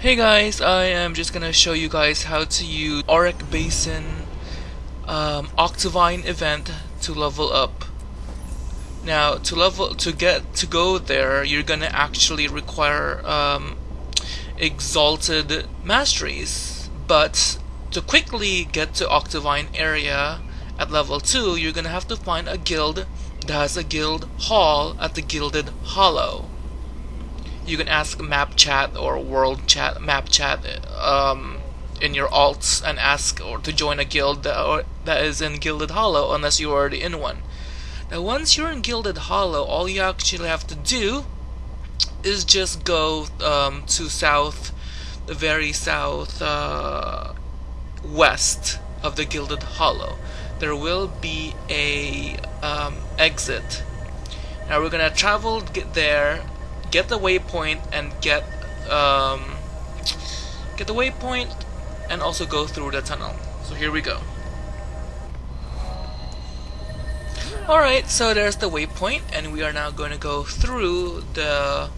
Hey guys, I am just gonna show you guys how to use Auric Basin um, Octovine event to level up. Now to level to get to go there you're gonna actually require um, exalted masteries but to quickly get to Octovine area at level 2 you're gonna have to find a guild that has a guild hall at the Gilded Hollow you can ask map chat or world chat map chat um, in your alts and ask or to join a guild that, or, that is in Gilded Hollow unless you're already in one. Now once you're in Gilded Hollow all you actually have to do is just go um, to south the very south uh, west of the Gilded Hollow. There will be a um, exit. Now we're gonna travel get there get the waypoint and get um, get the waypoint and also go through the tunnel. So here we go. Alright, so there's the waypoint and we are now going to go through the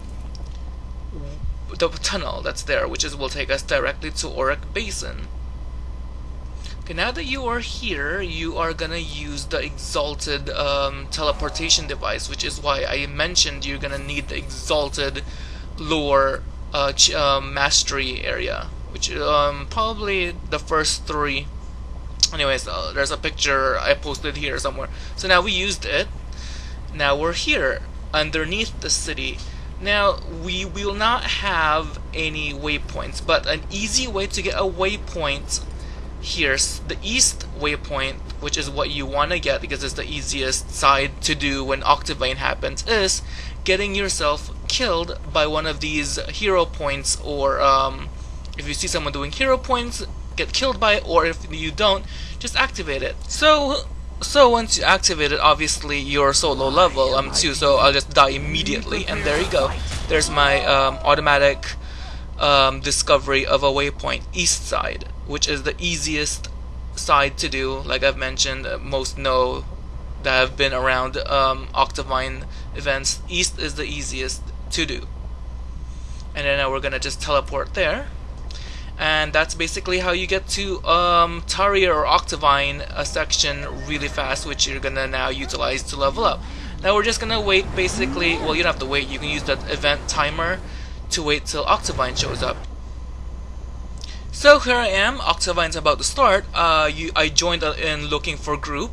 the tunnel that's there, which is will take us directly to Auric Basin. Okay, now that you are here, you are gonna use the exalted um, teleportation device, which is why I mentioned you're gonna need the exalted lore uh, uh, mastery area, which um, probably the first three. Anyways, uh, there's a picture I posted here somewhere. So now we used it. Now we're here underneath the city. Now we will not have any waypoints, but an easy way to get a waypoint here's the east waypoint which is what you want to get because it's the easiest side to do when Octavine happens is getting yourself killed by one of these hero points or um, if you see someone doing hero points get killed by it or if you don't just activate it. So so once you activate it obviously you're so low level I'm too so I'll just die immediately. And there you go. There's my um, automatic um, discovery of a waypoint east side which is the easiest side to do. Like I've mentioned, uh, most know that have been around um, Octovine events. East is the easiest to do. And then we're gonna just teleport there. And that's basically how you get to um, Taria or Octovine a section really fast, which you're gonna now utilize to level up. Now we're just gonna wait basically, well you don't have to wait, you can use that event timer to wait till Octovine shows up. So here I am, Octovine's about to start. Uh, you, I joined in looking for group.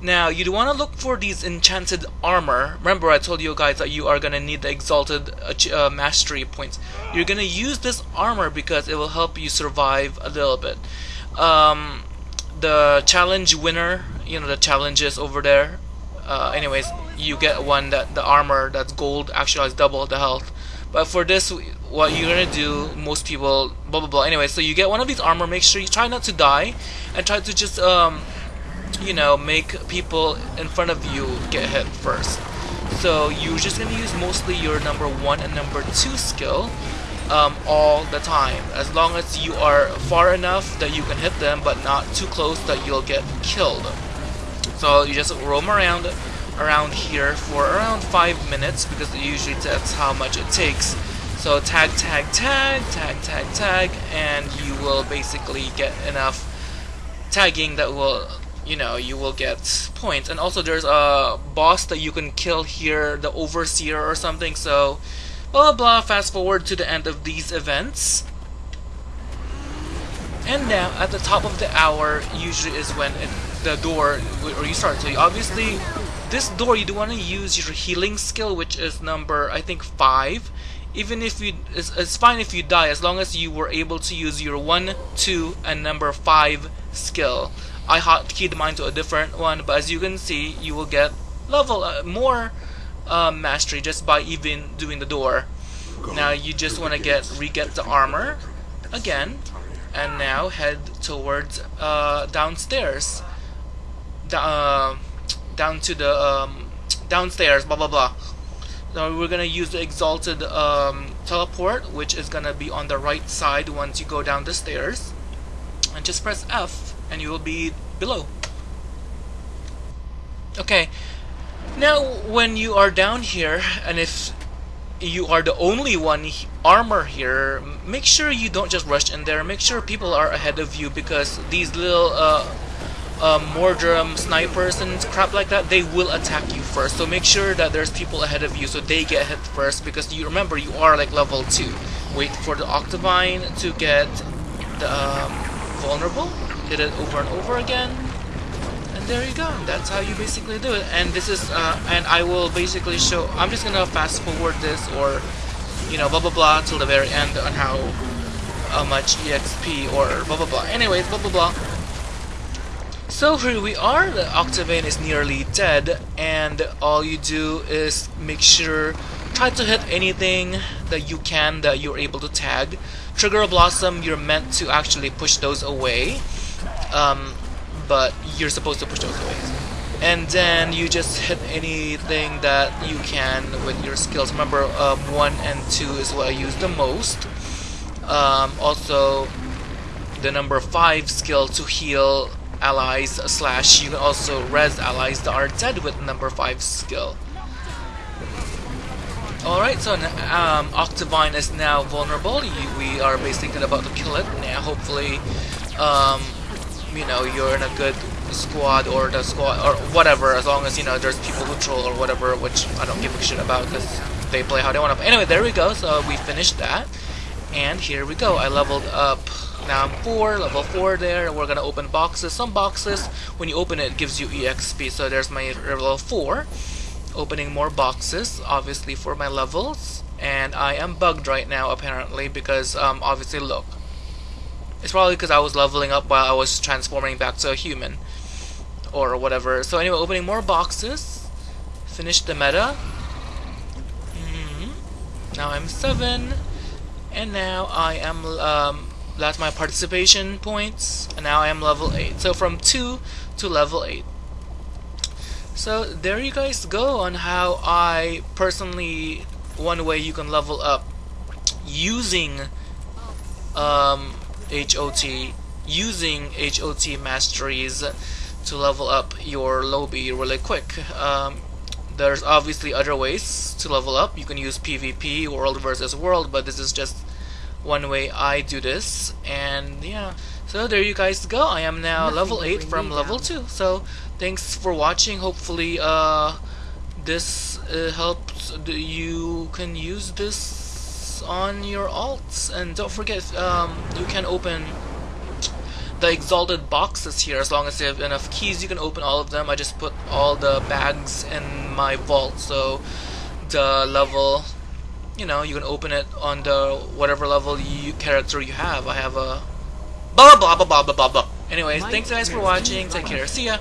Now you want to look for these enchanted armor. Remember I told you guys that you are going to need the exalted uh, mastery points. You're going to use this armor because it will help you survive a little bit. Um, the challenge winner, you know the challenges over there. Uh, anyways, you get one that the armor that's gold actually has double the health. But for this, what you're gonna do, most people, blah blah blah. Anyway, so you get one of these armor. Make sure you try not to die, and try to just, um, you know, make people in front of you get hit first. So you're just gonna use mostly your number one and number two skill um, all the time, as long as you are far enough that you can hit them, but not too close that you'll get killed. So you just roam around around here for around 5 minutes because usually that's how much it takes. So tag, tag, tag, tag, tag, tag, and you will basically get enough tagging that will, you know, you will get points. And also there's a boss that you can kill here, the Overseer or something, so blah blah fast forward to the end of these events. And now, at the top of the hour, usually is when it, the door, or you start. So you obviously this door you do want to use your healing skill which is number I think 5 even if you it's, it's fine if you die as long as you were able to use your 1 2 and number 5 skill. I hotkeyed mine to a different one but as you can see you will get level uh, more uh, mastery just by even doing the door. Now you just want to get re-get the armor again and now head towards uh, downstairs. Uh, down to the um, downstairs, blah blah blah. Now we're gonna use the exalted um, teleport, which is gonna be on the right side once you go down the stairs, and just press F, and you will be below. Okay. Now, when you are down here, and if you are the only one armor here, make sure you don't just rush in there. Make sure people are ahead of you because these little uh, uh, Mordrem snipers and crap like that, they will attack you first. So make sure that there's people ahead of you so they get hit first because you remember you are like level 2. Wait for the Octovine to get the um, vulnerable, hit it over and over again, and there you go. That's how you basically do it. And this is, uh, and I will basically show, I'm just gonna fast forward this or, you know, blah blah blah till the very end on how, how much EXP or blah blah blah. Anyways, blah blah blah. So here we are, the Octovine is nearly dead, and all you do is make sure, try to hit anything that you can that you're able to tag. Trigger a Blossom, you're meant to actually push those away, um, but you're supposed to push those away. And then you just hit anything that you can with your skills. Remember, um, 1 and 2 is what I use the most. Um, also, the number 5 skill to heal allies slash you can also res allies that are dead with number 5 skill. Alright, so um, Octovine is now vulnerable. we are basically about to kill it. Now, hopefully, um, you know, you're in a good squad or the squad or whatever, as long as, you know, there's people who troll or whatever, which I don't give a shit about because they play how they want to. Anyway, there we go. So we finished that. And here we go. I leveled up now I'm 4, level 4 there, we're gonna open boxes. Some boxes, when you open it, it gives you EXP, so there's my level 4. Opening more boxes, obviously for my levels. And I am bugged right now, apparently, because, um, obviously, look. It's probably because I was leveling up while I was transforming back to a human. Or whatever. So anyway, opening more boxes. Finish the meta. Mm -hmm. Now I'm 7. And now I am, um, that's my participation points and now I am level 8 so from 2 to level 8 so there you guys go on how I personally one way you can level up using um, HOT using HOT masteries to level up your lobby really quick. Um, there's obviously other ways to level up. You can use PvP world versus world but this is just one way I do this and yeah. So there you guys go. I am now Nothing level 8 from level down. 2 so thanks for watching. Hopefully uh this uh, helps you can use this on your alts. And don't forget um, you can open the exalted boxes here. As long as you have enough keys you can open all of them. I just put all the bags in my vault. So the level you know, you can open it on the whatever level you character you have. I have a blah blah blah blah blah blah blah. Anyways, thanks guys for watching. Take care. See ya.